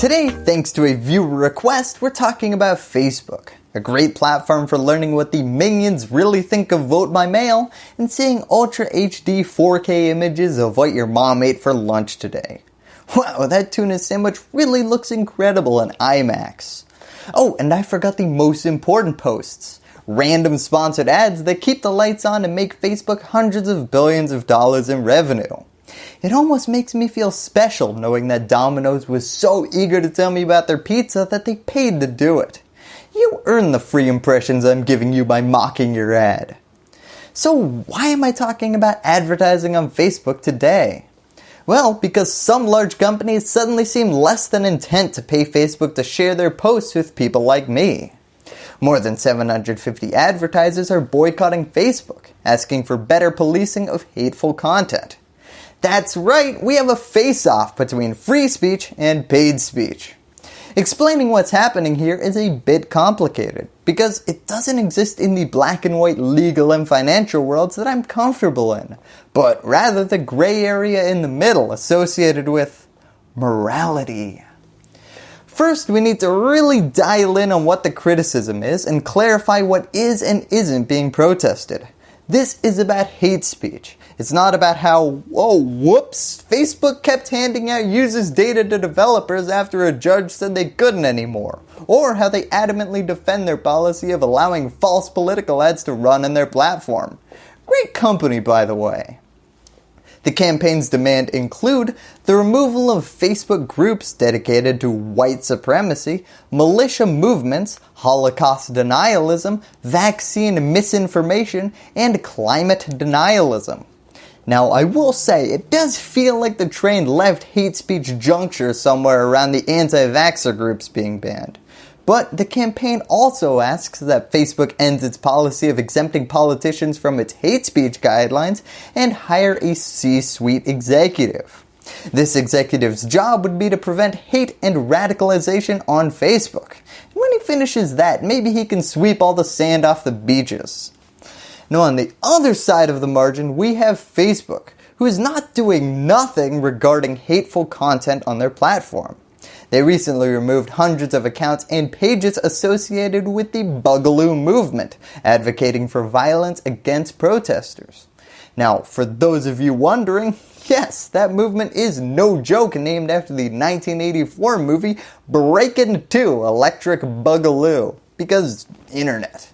Today, thanks to a viewer request, we're talking about Facebook, a great platform for learning what the minions really think of vote by mail and seeing Ultra HD 4K images of what your mom ate for lunch today. Wow, that tuna sandwich really looks incredible in IMAX. Oh, and I forgot the most important posts. Random sponsored ads that keep the lights on and make Facebook hundreds of billions of dollars in revenue. It almost makes me feel special knowing that Domino's was so eager to tell me about their pizza that they paid to do it. You earn the free impressions I'm giving you by mocking your ad. So why am I talking about advertising on Facebook today? Well, because some large companies suddenly seem less than intent to pay Facebook to share their posts with people like me. More than 750 advertisers are boycotting Facebook, asking for better policing of hateful content. That's right, we have a face-off between free speech and paid speech. Explaining what's happening here is a bit complicated because it doesn't exist in the black and white legal and financial worlds that I'm comfortable in, but rather the gray area in the middle associated with morality. First, we need to really dial in on what the criticism is and clarify what is and isn't being protested. This is about hate speech. It's not about how, oh whoops, Facebook kept handing out users data to developers after a judge said they couldn't anymore. Or how they adamantly defend their policy of allowing false political ads to run on their platform. Great company by the way. The campaign's demand include the removal of Facebook groups dedicated to white supremacy, militia movements, Holocaust denialism, vaccine misinformation, and climate denialism. Now I will say it does feel like the train left hate speech juncture somewhere around the anti-vaxxer groups being banned. But the campaign also asks that Facebook ends its policy of exempting politicians from its hate speech guidelines and hire a C-suite executive. This executive's job would be to prevent hate and radicalization on Facebook. When he finishes that, maybe he can sweep all the sand off the beaches. Now on the other side of the margin, we have Facebook, who is not doing nothing regarding hateful content on their platform. They recently removed hundreds of accounts and pages associated with the Boogaloo movement, advocating for violence against protesters. Now, for those of you wondering, yes, that movement is no joke named after the 1984 movie Breakin' 2 Electric Boogaloo, because internet.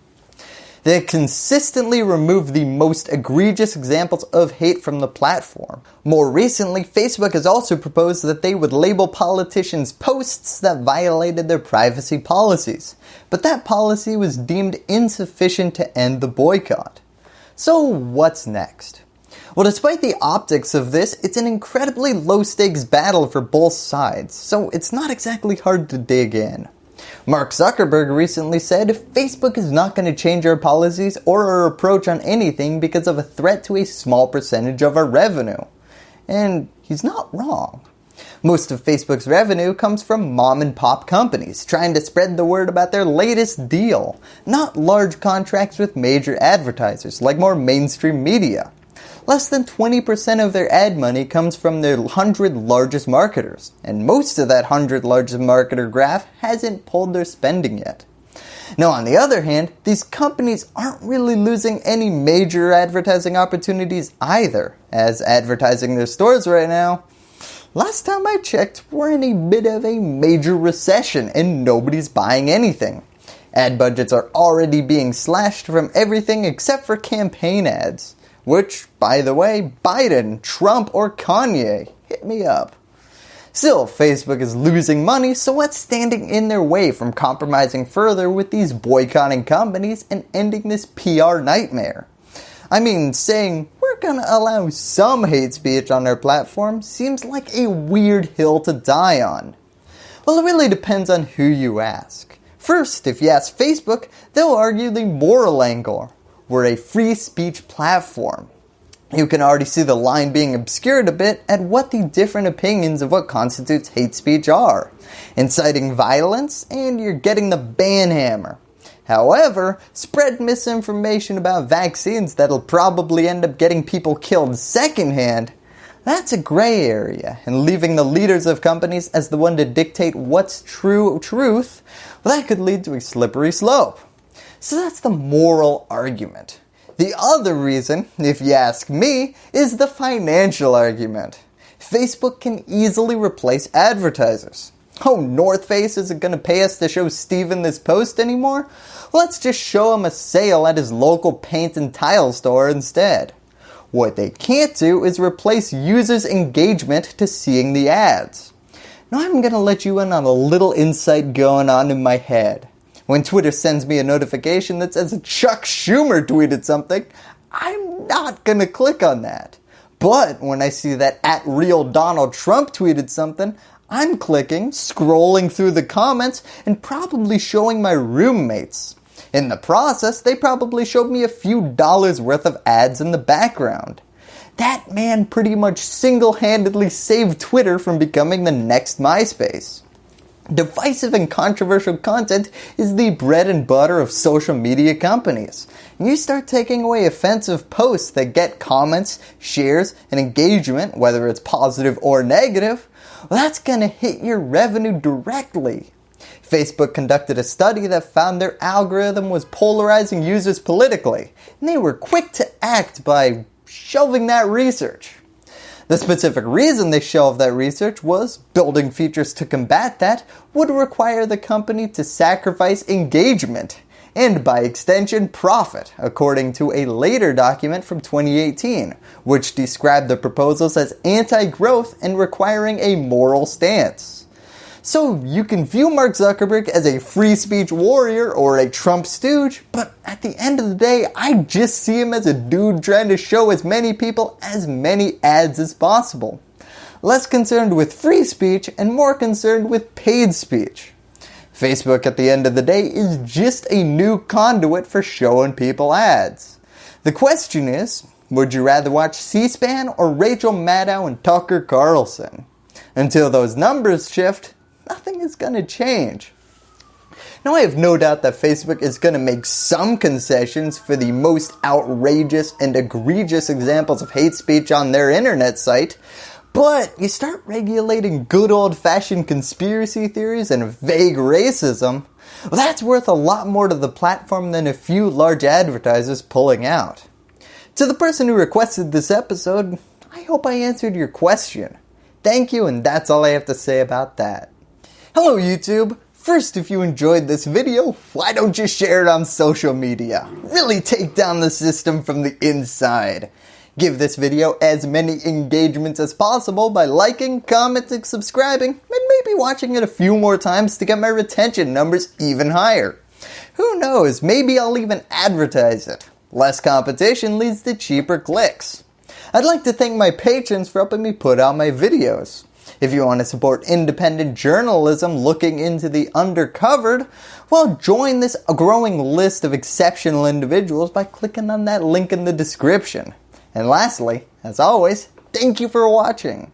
They consistently remove the most egregious examples of hate from the platform. More recently, Facebook has also proposed that they would label politicians' posts that violated their privacy policies, but that policy was deemed insufficient to end the boycott. So what's next? Well, despite the optics of this, it's an incredibly low stakes battle for both sides, so it's not exactly hard to dig in. Mark Zuckerberg recently said Facebook is not going to change our policies or our approach on anything because of a threat to a small percentage of our revenue. And he's not wrong. Most of Facebook's revenue comes from mom and pop companies trying to spread the word about their latest deal, not large contracts with major advertisers like more mainstream media less than 20% of their ad money comes from their 100 largest marketers, and most of that 100 largest marketer graph hasn't pulled their spending yet. Now on the other hand, these companies aren't really losing any major advertising opportunities either, as advertising their stores right now, last time I checked, we're in a bit of a major recession and nobody's buying anything. Ad budgets are already being slashed from everything except for campaign ads. Which, by the way, Biden, Trump, or Kanye, hit me up. Still, Facebook is losing money, so what's standing in their way from compromising further with these boycotting companies and ending this PR nightmare? I mean, saying we're gonna allow some hate speech on their platform seems like a weird hill to die on. Well, it really depends on who you ask. First, if you ask Facebook, they'll argue the moral angle, we're a free speech platform. You can already see the line being obscured a bit at what the different opinions of what constitutes hate speech are. Inciting violence and you're getting the ban hammer. However, spread misinformation about vaccines that'll probably end up getting people killed secondhand, That's a gray area, and leaving the leaders of companies as the one to dictate what's true truth, well that could lead to a slippery slope. So that's the moral argument. The other reason, if you ask me, is the financial argument. Facebook can easily replace advertisers. Oh, North Face isn't going to pay us to show Steven this post anymore? Let's just show him a sale at his local paint and tile store instead. What they can't do is replace users' engagement to seeing the ads. Now I'm going to let you in on a little insight going on in my head. When Twitter sends me a notification that says Chuck Schumer tweeted something, I'm not going to click on that. But when I see that at real Donald Trump tweeted something, I'm clicking, scrolling through the comments, and probably showing my roommates. In the process, they probably showed me a few dollars worth of ads in the background. That man pretty much single-handedly saved Twitter from becoming the next MySpace. Divisive and controversial content is the bread and butter of social media companies. You start taking away offensive posts that get comments, shares, and engagement, whether it's positive or negative, well, that's going to hit your revenue directly. Facebook conducted a study that found their algorithm was polarizing users politically, and they were quick to act by shelving that research. The specific reason they shelved that research was building features to combat that would require the company to sacrifice engagement and by extension profit according to a later document from 2018 which described the proposals as anti-growth and requiring a moral stance. So you can view Mark Zuckerberg as a free speech warrior or a Trump stooge, but at the end of the day, I just see him as a dude trying to show as many people as many ads as possible. Less concerned with free speech and more concerned with paid speech. Facebook at the end of the day is just a new conduit for showing people ads. The question is, would you rather watch C-SPAN or Rachel Maddow and Tucker Carlson? Until those numbers shift, nothing is going to change. Now I have no doubt that Facebook is going to make some concessions for the most outrageous and egregious examples of hate speech on their internet site, but you start regulating good old fashioned conspiracy theories and vague racism, well, that's worth a lot more to the platform than a few large advertisers pulling out. To the person who requested this episode, I hope I answered your question. Thank you and that's all I have to say about that. Hello YouTube! First, if you enjoyed this video, why don't you share it on social media? Really take down the system from the inside. Give this video as many engagements as possible by liking, commenting, subscribing, and maybe watching it a few more times to get my retention numbers even higher. Who knows, maybe I'll even advertise it. Less competition leads to cheaper clicks. I'd like to thank my patrons for helping me put out my videos. If you want to support independent journalism looking into the undercovered, well join this growing list of exceptional individuals by clicking on that link in the description. And lastly, as always, thank you for watching.